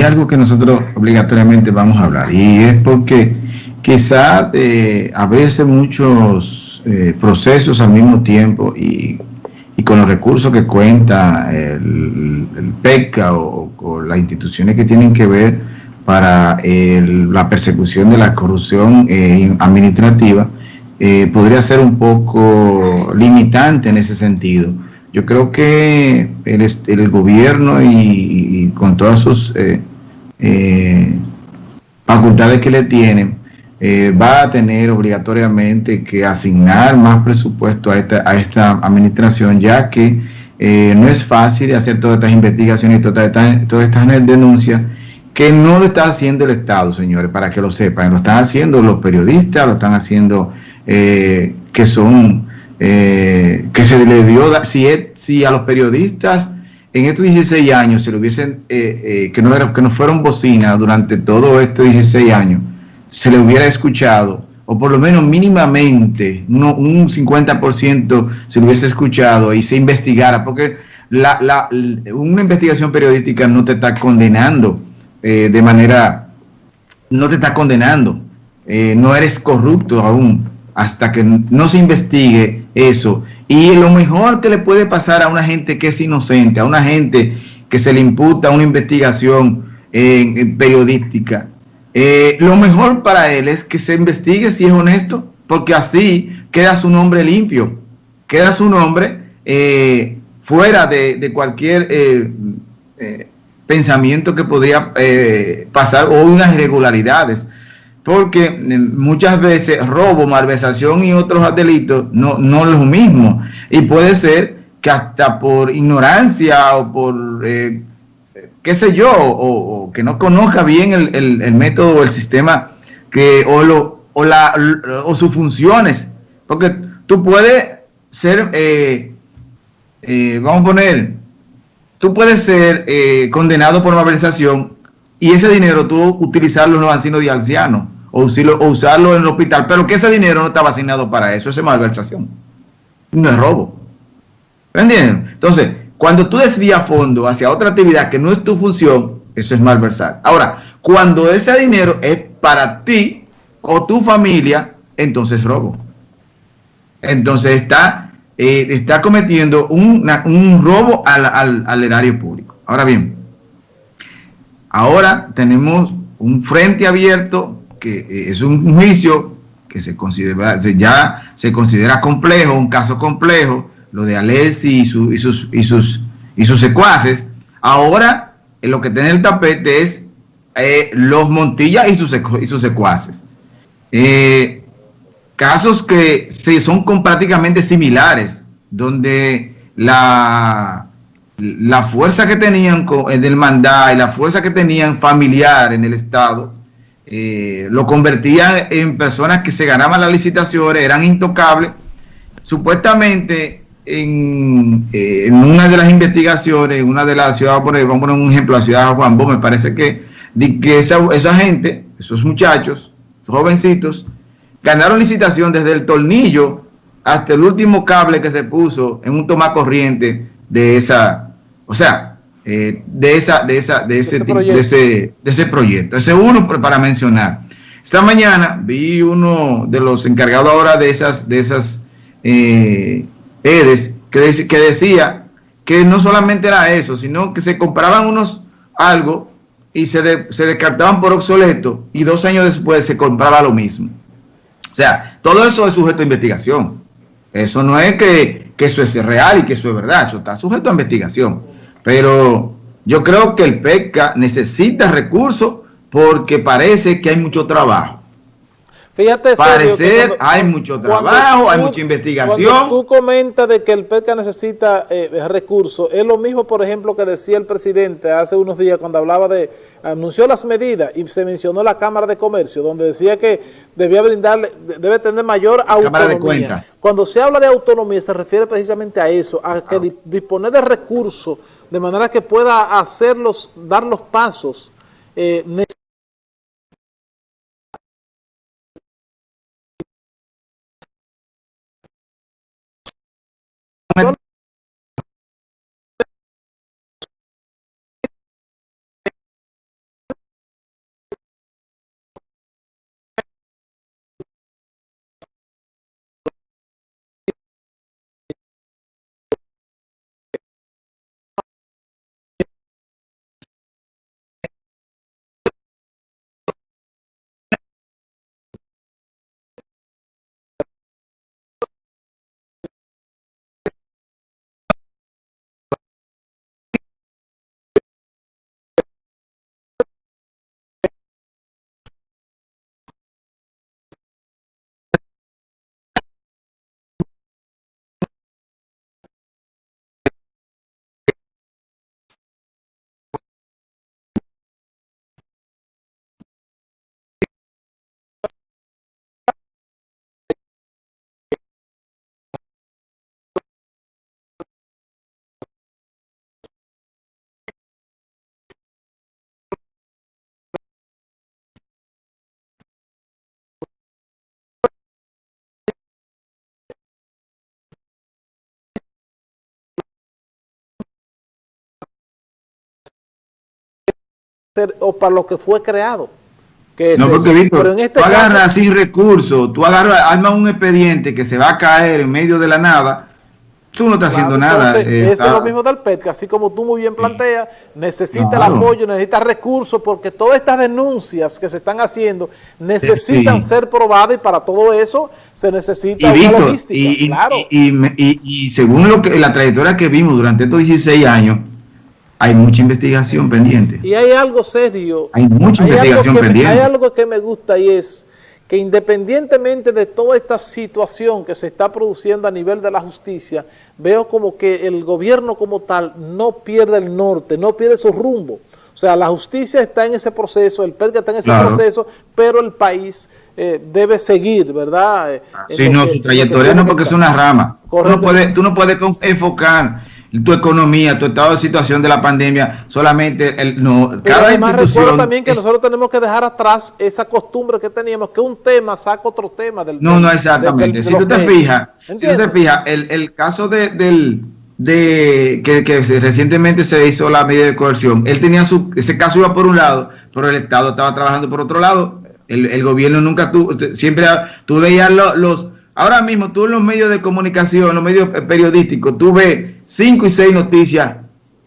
hay algo que nosotros obligatoriamente vamos a hablar y es porque quizá eh, a muchos eh, procesos al mismo tiempo y, con los recursos que cuenta el, PECA o, las instituciones que tienen que ver para la persecución de la corrupción eh, administrativa, podría ser un poco limitante en ese sentido. Yo creo que el, el gobierno y, con todas sus eh, eh, facultades que le tienen, eh, va a tener obligatoriamente que asignar más presupuesto a esta, a esta administración, ya que no es fácil hacer todas estas investigaciones y todas estas, todas estas denuncias que no lo está haciendo el Estado, señores, para que lo sepan, lo están haciendo los periodistas, lo están haciendo que son eh, que se le dio, si, si a los periodistas en estos 16 años se le hubiesen, eh, eh, que, no era, que no fueron bocinas durante todo estos 16 años, se le hubiera escuchado, o por lo menos mínimamente un 50% se le hubiese escuchado y se investigara, porque la, la, una investigación periodística no te está condenando de manera, no te está condenando, no eres corrupto aún, hasta que no se investigue eso. Y lo mejor que le puede pasar a una gente que es inocente, a una gente que se le imputa una investigación periodística, eh, lo mejor para él es que se investigue si es honesto, porque así queda su nombre limpio, queda su nombre eh, fuera de, cualquier eh, pensamiento que podría pasar o unas irregularidades porque eh, muchas veces robo, malversación y otros delitos no, no es lo mismo. Y puede ser que hasta por ignorancia o por, eh, qué sé yo, o, que no conozca bien el, método o el sistema que, o, lo, o, la, o sus funciones. Porque tú puedes ser, eh, vamos a poner, tú puedes ser condenado por malversación y ese dinero tú utilizarlo en los ancianos de ancianos o, usarlo en el hospital, pero que ese dinero no estaba asignado para eso, eso es malversación, no es robo. ¿Me entienden? Entonces, cuando tú desvías fondo hacia otra actividad que no es tu función, eso es malversar. Ahora, cuando ese dinero es para ti o tu familia, entonces es robo. Entonces está, eh, está cometiendo un, un robo al, al erario público. Ahora bien, ahora tenemos un frente abierto que eh, es un juicio que se considera, ya se considera complejo, un caso complejo, lo de Alessi y, sus, y, sus, y sus secuaces. Ahora, eh, lo que tiene el tapete es eh, los Montilla y sus, y sus secuaces. casos que se, son prácticamente similares, donde la, la fuerza que tenían del mandado y la fuerza que tenían familiar en el Estado eh, lo convertían en personas que se ganaban las licitaciones, eran intocables. Supuestamente, en, eh, una de las investigaciones, una de las ciudades, vamos a poner un ejemplo, la ciudad de Juan Bo, me parece que, que esa, gente, esos muchachos, jovencitos, ganaron licitación desde el tornillo hasta el último cable que se puso en un toma corriente de esa, o sea, eh, de, esa, de, esa, de, ese, de, ese, de ese proyecto. Ese uno para mencionar. Esta mañana vi uno de los encargados ahora de esas, de esas eh, EDES que, que decía que no solamente era eso, sino que se compraban unos algo y se, se descartaban por obsoleto y dos años después se compraba lo mismo. O sea, todo eso es sujeto a investigación. Eso no es que, que eso es real y que eso es verdad, eso está sujeto a investigación. Pero yo creo que el PECA necesita recursos porque parece que hay mucho trabajo. Fíjate, Parecer, hay mucho trabajo, hay mucha investigación. Cuando tú comentas de que el PECA necesita eh, recursos, es lo mismo, por ejemplo, que decía el presidente hace unos días cuando hablaba de, anunció las medidas y se mencionó la Cámara de Comercio, donde decía que debía brindarle, debe tener mayor autonomía. Cuando se habla de autonomía se refiere precisamente a eso, a que disponer de recursos de manera que pueda hacerlos, dar los pasos eh, o para lo que fue creado. Que no, porque Víctor, Pero en este tú agarras sin recursos, tú agarras, armas un expediente que se va a caer en medio de la nada tú no estás haciendo nada. Eh, eso es lo mismo del PET, que así como tú muy bien planteas, necesita el apoyo, necesita recursos, porque todas estas denuncias que se están haciendo necesitan ser probadas y para todo eso se necesita una logística. Y, claro. y, según lo que la trayectoria que vimos durante estos 16 años, hay mucha investigación pendiente. Y hay algo serio. Hay mucha investigación pendiente. hay algo que me gusta y es que independientemente de toda esta situación que se está produciendo a nivel de la justicia, veo como que el gobierno como tal no pierde el norte, no pierde su rumbo. O sea, la justicia está en ese proceso, el PERGA está en ese proceso, pero el país eh, debe seguir, ¿verdad? Eh, sí, no, su trayectoria no porque es una rama. Tú no, puedes, tú no puedes enfocar tu economía, tu estado de situación de la pandemia, solamente el, no, cada además recuerdo también que nosotros tenemos que dejar atrás esa costumbre que teníamos, que un tema saca otro tema del No, no, exactamente. si, tú te fijas, si tú te fijas, el, el caso de, del de que, que, recientemente se hizo la medida de coerción, él tenía su, ese caso iba por un lado, pero el Estado estaba trabajando por otro lado, el, el gobierno nunca tuvo, siempre, tú veías los Ahora mismo tú en los medios de comunicación, en los medios periodísticos, tú ves cinco y seis noticias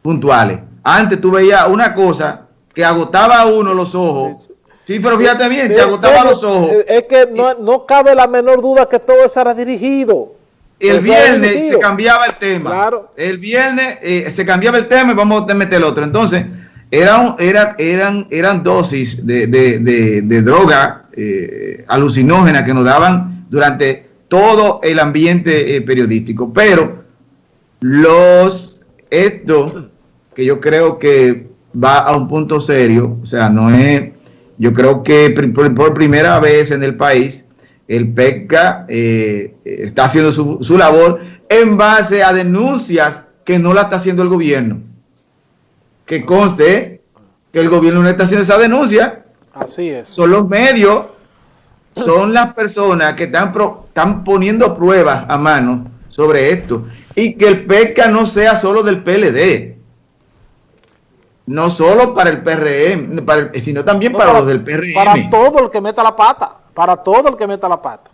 puntuales. Antes tú veías una cosa que agotaba a uno los ojos. Sí, pero fíjate bien, te agotaba los ojos. Es que no, cabe la menor duda que todo eso era dirigido. El viernes se cambiaba el tema. Claro. El viernes eh, se cambiaba el tema y vamos a meter el otro. Entonces, eran, eran, eran dosis de, droga eh, alucinógena que nos daban durante todo el ambiente eh, periodístico. Pero los, esto que yo creo que va a un punto serio, o sea, no es, yo creo que por, primera vez en el país, el PECA eh, está haciendo su, su labor en base a denuncias que no la está haciendo el gobierno. Que conste que el gobierno no está haciendo esa denuncia. Así es. Son los medios son las personas que están, están poniendo pruebas a mano sobre esto. Y que el PECA no sea solo del PLD. No solo para el PRM, sino también para, los del PRM. Para todo el que meta la pata. Para todo el que meta la pata.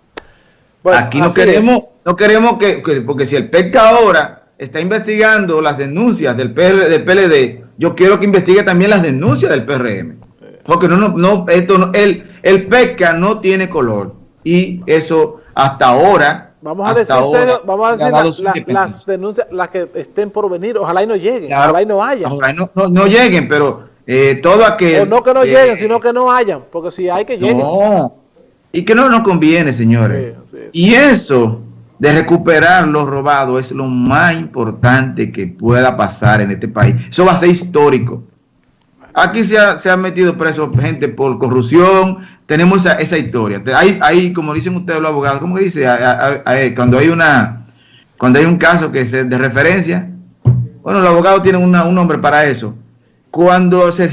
Aquí no queremos, no queremos que, porque si el PECA ahora está investigando las denuncias del, del PLD, yo quiero que investigue también las denuncias del PRM. Porque no, no, no, esto no, el, el pesca no tiene color. Y eso hasta ahora. Vamos a decir, vamos a decir las denuncias, las que estén por venir, ojalá y no lleguen, ojalá y no haya. Ojalá y no, no, lleguen, pero eh, todo aquel. O no que no lleguen, sino que no hayan, porque si hay que lleguen. No, y que no nos conviene, señores. Y eso de recuperar lo robado es lo más importante que pueda pasar en este país. Eso va a ser histórico. Aquí se ha, metido preso gente por corrupción, tenemos esa, historia. Hay, hay, como dicen ustedes los abogados, ¿cómo dice? cuando hay una cuando hay un caso que es de referencia, bueno, los abogados tienen un nombre para eso. Cuando se,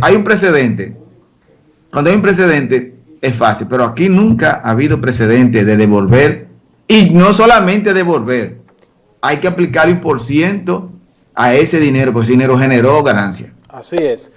hay un precedente, cuando hay un precedente, es fácil, pero aquí nunca ha habido precedente de devolver, y no solamente devolver, hay que aplicar un por ciento a ese dinero, porque ese dinero generó ganancia. Así es.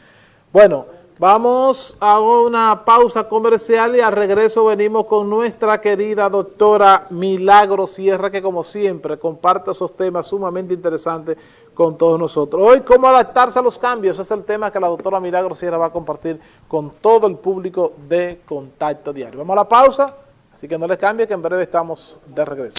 Bueno, vamos a una pausa comercial y al regreso venimos con nuestra querida doctora Milagro Sierra, que como siempre comparte esos temas sumamente interesantes con todos nosotros. Hoy, cómo adaptarse a los cambios, es el tema que la doctora Milagro Sierra va a compartir con todo el público de Contacto Diario. Vamos a la pausa, así que no les cambie que en breve estamos de regreso.